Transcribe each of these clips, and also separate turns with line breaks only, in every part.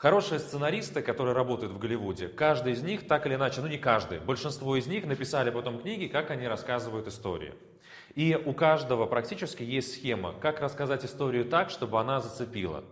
Хорошие сценаристы, которые работают в Голливуде, каждый из них так или иначе, ну не каждый, большинство из них написали потом книги, как они рассказывают истории. И у каждого практически есть схема, как рассказать историю так, чтобы она зацепила.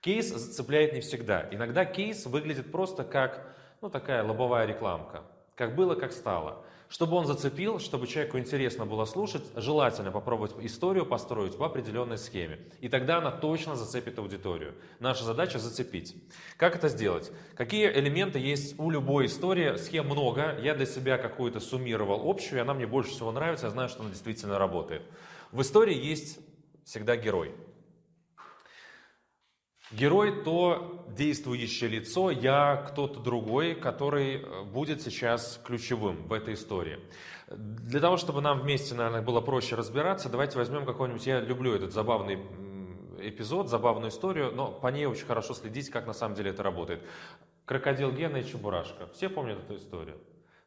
Кейс зацепляет не всегда. Иногда кейс выглядит просто как ну, такая лобовая рекламка. Как было, как стало. Чтобы он зацепил, чтобы человеку интересно было слушать, желательно попробовать историю построить по определенной схеме. И тогда она точно зацепит аудиторию. Наша задача зацепить. Как это сделать? Какие элементы есть у любой истории? Схем много. Я для себя какую-то суммировал общую, и она мне больше всего нравится. Я знаю, что она действительно работает. В истории есть всегда герой. Герой – то действующее лицо, я кто-то другой, который э, будет сейчас ключевым в этой истории. Для того, чтобы нам вместе, наверное, было проще разбираться, давайте возьмем какой-нибудь, я люблю этот забавный эпизод, забавную историю, но по ней очень хорошо следить, как на самом деле это работает. Крокодил Гена и Чебурашка. Все помнят эту историю?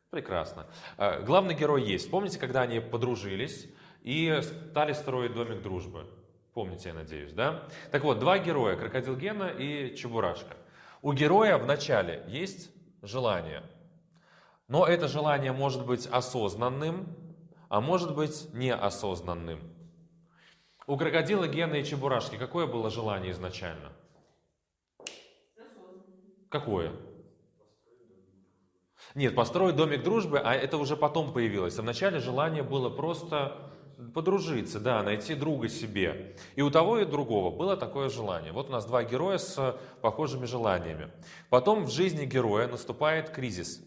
Прекрасно. Э, главный герой есть. Помните, когда они подружились и стали строить домик дружбы? Помните, я надеюсь, да? Так вот, два героя, крокодил Гена и Чебурашка. У героя в начале есть желание. Но это желание может быть осознанным, а может быть неосознанным. У крокодила Гена и Чебурашки какое было желание изначально? Какое? Нет, построить домик дружбы, а это уже потом появилось. А вначале желание было просто подружиться, да, найти друга себе. И у того и другого было такое желание. Вот у нас два героя с похожими желаниями. Потом в жизни героя наступает кризис.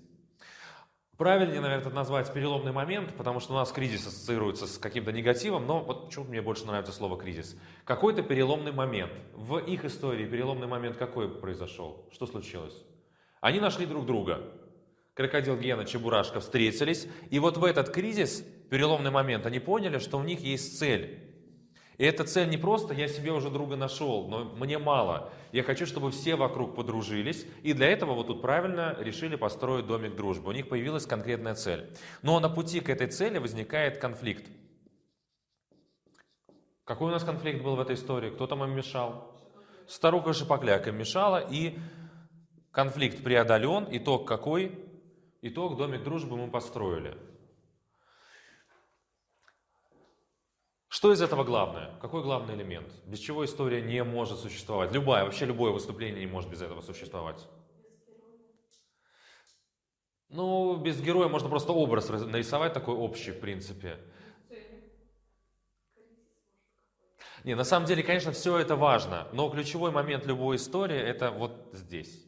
Правильнее, наверное, это назвать переломный момент, потому что у нас кризис ассоциируется с каким-то негативом, но вот почему мне больше нравится слово кризис. Какой-то переломный момент. В их истории переломный момент какой произошел? Что случилось? Они нашли друг друга. Крокодил Гена, Чебурашка встретились, и вот в этот кризис переломный момент, они поняли, что у них есть цель. И эта цель не просто «я себе уже друга нашел, но мне мало». Я хочу, чтобы все вокруг подружились. И для этого вот тут правильно решили построить домик дружбы. У них появилась конкретная цель. Но на пути к этой цели возникает конфликт. Какой у нас конфликт был в этой истории? Кто там им мешал? Старуха Шипокляк им мешала, и конфликт преодолен. Итог какой? Итог домик дружбы мы построили. Что из этого главное? Какой главный элемент? Без чего история не может существовать? Любая, вообще любое выступление не может без этого существовать. Ну, без героя можно просто образ нарисовать такой общий, в принципе. Не, на самом деле, конечно, все это важно, но ключевой момент любой истории – это вот здесь.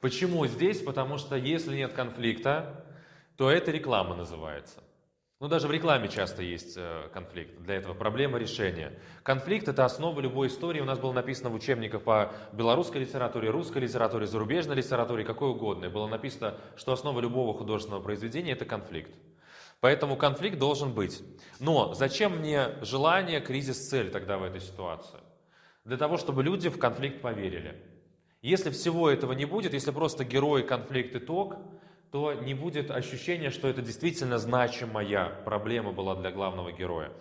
Почему здесь? Потому что если нет конфликта, то это реклама называется. Ну, даже в рекламе часто есть э, конфликт. Для этого проблема решения. Конфликт – это основа любой истории. У нас было написано в учебниках по белорусской литературе, русской литературе, зарубежной литературе, какой угодно. И было написано, что основа любого художественного произведения – это конфликт. Поэтому конфликт должен быть. Но зачем мне желание, кризис, цель тогда в этой ситуации? Для того, чтобы люди в конфликт поверили. Если всего этого не будет, если просто герой, конфликт, итог – то не будет ощущения, что это действительно значимая проблема была для главного героя.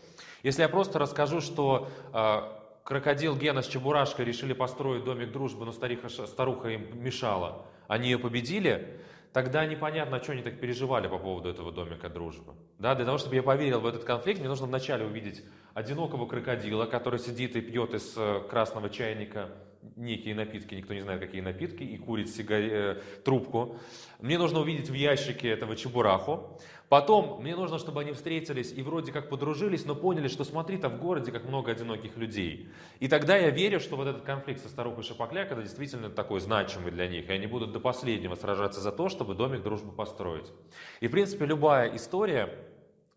Если я просто расскажу, что э, крокодил Гена с Чебурашкой решили построить домик дружбы, но стариха, старуха им мешала, они ее победили, тогда непонятно, что они так переживали по поводу этого домика дружбы. Да, для того, чтобы я поверил в этот конфликт, мне нужно вначале увидеть одинокого крокодила, который сидит и пьет из э, красного чайника некие напитки, никто не знает, какие напитки, и курит сигаре, э, трубку. Мне нужно увидеть в ящике этого чебураху. Потом мне нужно, чтобы они встретились и вроде как подружились, но поняли, что смотри, там в городе как много одиноких людей. И тогда я верю, что вот этот конфликт со старухой Шапокляк, это действительно такой значимый для них, и они будут до последнего сражаться за то, чтобы домик дружбы построить. И в принципе любая история,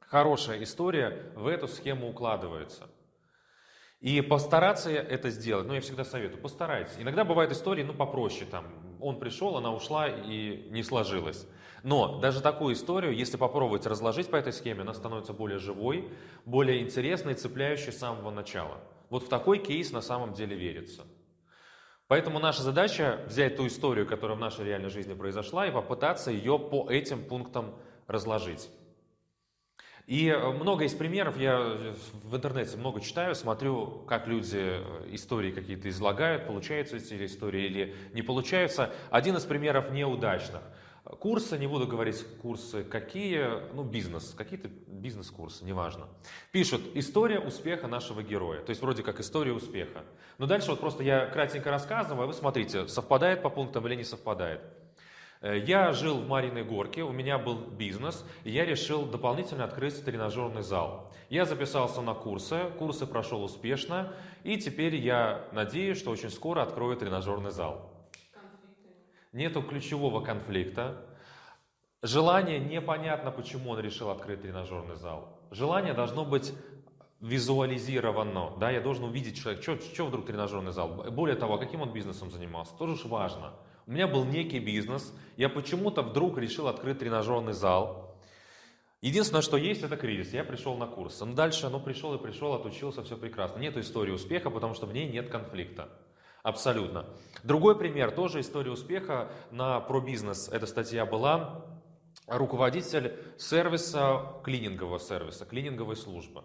хорошая история в эту схему укладывается. И постараться это сделать, ну я всегда советую, постарайтесь. Иногда бывают истории, ну попроще, там, он пришел, она ушла и не сложилось. Но даже такую историю, если попробовать разложить по этой схеме, она становится более живой, более интересной, цепляющей с самого начала. Вот в такой кейс на самом деле верится. Поэтому наша задача взять ту историю, которая в нашей реальной жизни произошла, и попытаться ее по этим пунктам разложить. И э, много из примеров, я в интернете много читаю, смотрю, как люди э, истории какие-то излагают, получаются эти истории или не получаются. Один из примеров неудачных. Курсы, не буду говорить курсы какие, ну бизнес, какие-то бизнес-курсы, неважно. Пишут «История успеха нашего героя», то есть вроде как история успеха. Но дальше вот просто я кратенько рассказываю, а вы смотрите, совпадает по пунктам или не совпадает. Э, я жил в Мариной Горке, у меня был бизнес, и я решил дополнительно открыть тренажерный зал. Я записался на курсы, курсы прошел успешно, и теперь я надеюсь, что очень скоро открою тренажерный зал. Нету ключевого конфликта. Желание непонятно, почему он решил открыть тренажерный зал. Желание должно быть визуализировано, да, я должен увидеть человек, что, что вдруг тренажерный зал. Более того, каким он бизнесом занимался, тоже важно. У меня был некий бизнес, я почему-то вдруг решил открыть тренажерный зал. Единственное, что есть, это кризис. Я пришел на курс. Ну, дальше, ну, пришел и пришел, отучился, все прекрасно. Нет истории успеха, потому что в ней нет конфликта. Абсолютно. Другой пример, тоже история успеха на про бизнес. Эта статья была руководитель сервиса, клинингового сервиса, клининговой службы.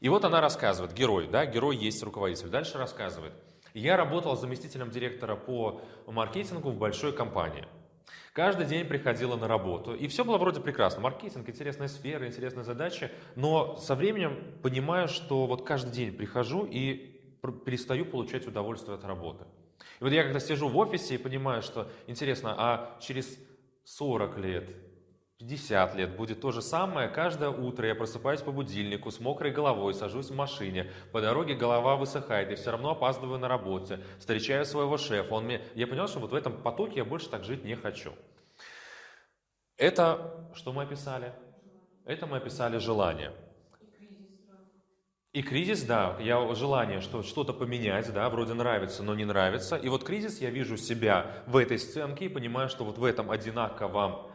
И вот она рассказывает, герой, да, герой есть руководитель. Дальше рассказывает. Я работал заместителем директора по маркетингу в большой компании. Каждый день приходила на работу, и все было вроде прекрасно. Маркетинг, интересная сфера, интересная задача, но со временем понимаю, что вот каждый день прихожу и перестаю получать удовольствие от работы. И вот я когда сижу в офисе и понимаю, что интересно, а через 40 лет, 50 лет будет то же самое. Каждое утро я просыпаюсь по будильнику с мокрой головой, сажусь в машине, по дороге голова высыхает, я все равно опаздываю на работе, встречаю своего шефа. Он мне... Я понял, что вот в этом потоке я больше так жить не хочу. Это что мы описали? Это мы описали желание. И кризис, да, я желание что, что-то поменять, да, вроде нравится, но не нравится. И вот кризис, я вижу себя в этой сценке и понимаю, что вот в этом одинаковом Э,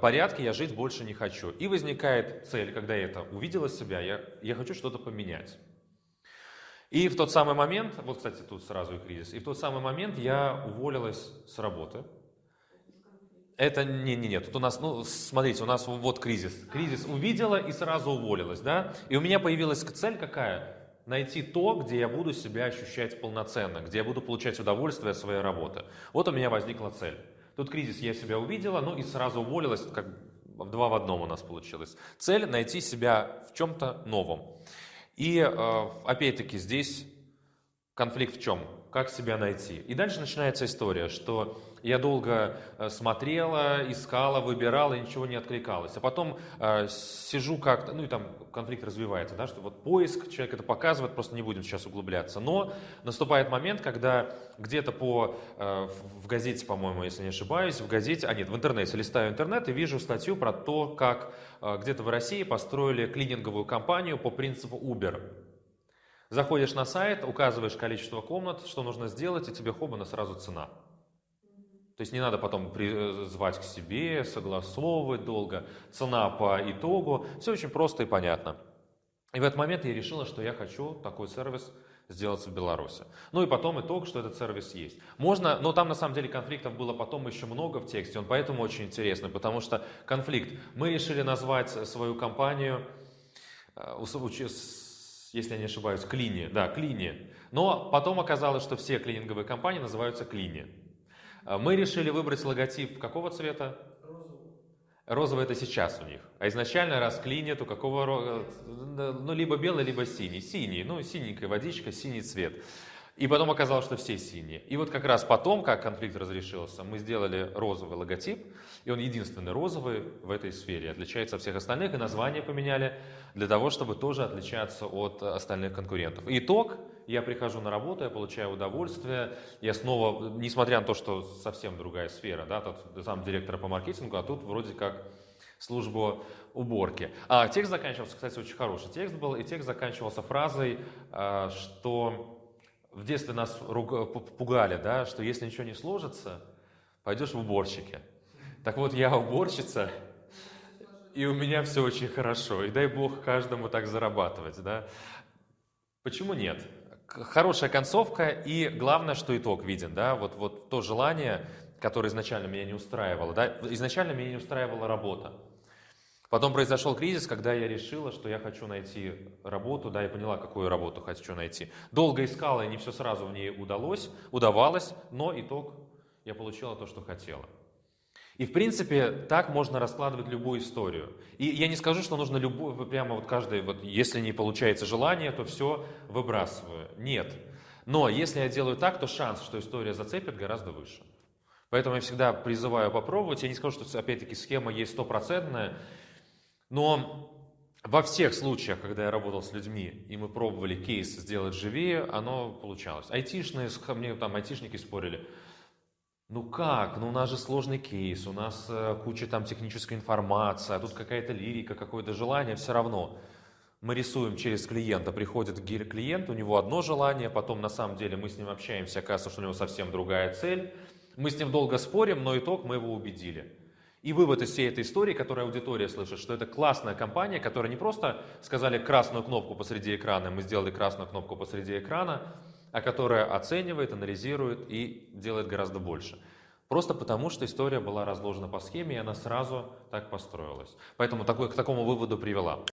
порядке я жить больше не хочу. И возникает цель, когда я это увидела себя, я, я хочу что-то поменять. И в тот самый момент, вот, кстати, тут сразу и кризис, и в тот самый момент я уволилась с работы. Это не, не, нет, тут у нас, ну, смотрите, у нас вот кризис. Кризис увидела и сразу уволилась, да? И у меня появилась цель какая? Найти то, где я буду себя ощущать полноценно, где я буду получать удовольствие от своей работы. Вот у меня возникла цель. Тут кризис я себя увидела, ну и сразу уволилась, как два в одном у нас получилось. Цель – найти себя в чем-то новом. И э, опять-таки здесь конфликт в чем? Как себя найти? И дальше начинается история, что я долго э, смотрела, искала, выбирала, и ничего не откликалось. А потом э, сижу как-то, ну и там конфликт развивается, да, что вот поиск, человек это показывает, просто не будем сейчас углубляться. Но наступает момент, когда где-то по, э, в газете, по-моему, если не ошибаюсь, в газете, а нет, в интернете, листаю интернет и вижу статью про то, как э, где-то в России построили клининговую компанию по принципу Uber. Заходишь на сайт, указываешь количество комнат, что нужно сделать, и тебе хобана сразу цена. То есть не надо потом э, звать к себе, согласовывать долго, цена по итогу. Все очень просто и понятно. И в этот момент я решила, что я хочу такой сервис сделать в Беларуси. Ну и потом итог, что этот сервис есть. Можно, но там на самом деле конфликтов было потом еще много в тексте, он поэтому очень интересный, потому что конфликт. Мы решили назвать свою компанию, э, если я не ошибаюсь, Клини, да, Клини. Но потом оказалось, что все клининговые компании называются Клини. А мы решили выбрать логотип какого цвета? Розовый это сейчас у них. А изначально расклинит у какого... Ну, либо белый, либо синий. Синий, ну, синенькая водичка, синий цвет. И потом оказалось, что все синие. И вот как раз потом, как конфликт разрешился, мы сделали розовый логотип, и он единственный розовый в этой сфере, отличается от всех остальных, и название поменяли для того, чтобы тоже отличаться от остальных конкурентов. итог, я прихожу на работу, я получаю удовольствие, я снова, несмотря на то, что совсем другая сфера, да, тут сам директор по маркетингу, а тут вроде как службу уборки. А текст заканчивался, кстати, очень хороший текст был, и текст заканчивался фразой, а, что в детстве нас пугали, да, что если ничего не сложится, пойдешь в уборщики. Так вот, я уборщица, и у меня все очень хорошо. И дай Бог каждому так зарабатывать, да. Почему нет? Хорошая концовка, и главное, что итог виден, да, вот, вот то желание, которое изначально меня не устраивало, да, изначально меня не устраивала работа. Потом произошел кризис, когда я решила, что я хочу найти работу, да, я поняла, какую работу хочу найти. Долго искала, и не все сразу в ней удалось, удавалось, но итог, я получила то, что хотела. И, в принципе, так можно раскладывать любую историю. И я не скажу, что нужно любую, прямо вот каждый, вот если не получается желание, то все выбрасываю. Нет. Но если я делаю так, то шанс, что история зацепит, гораздо выше. Поэтому я всегда призываю попробовать. Я не скажу, что, опять-таки, схема есть стопроцентная, но во всех случаях, когда я работал с людьми, и мы пробовали кейс сделать живее, оно получалось. Айтишные, мне там айтишники спорили, ну как, ну у нас же сложный кейс, у нас э, куча там технической информации, а тут какая-то лирика, какое-то желание, все равно. Мы рисуем через клиента, приходит клиент, у него одно желание, потом на самом деле мы с ним общаемся, оказывается, что у него совсем другая цель. Мы с ним долго спорим, но итог мы его убедили. И вывод из всей этой истории, которую аудитория слышит, что это классная компания, которая не просто сказали красную кнопку посреди экрана, мы сделали красную кнопку посреди экрана, а которая оценивает, анализирует и делает гораздо больше. Просто потому, что история была разложена по схеме, и она сразу так построилась. Поэтому такой, к такому выводу привела.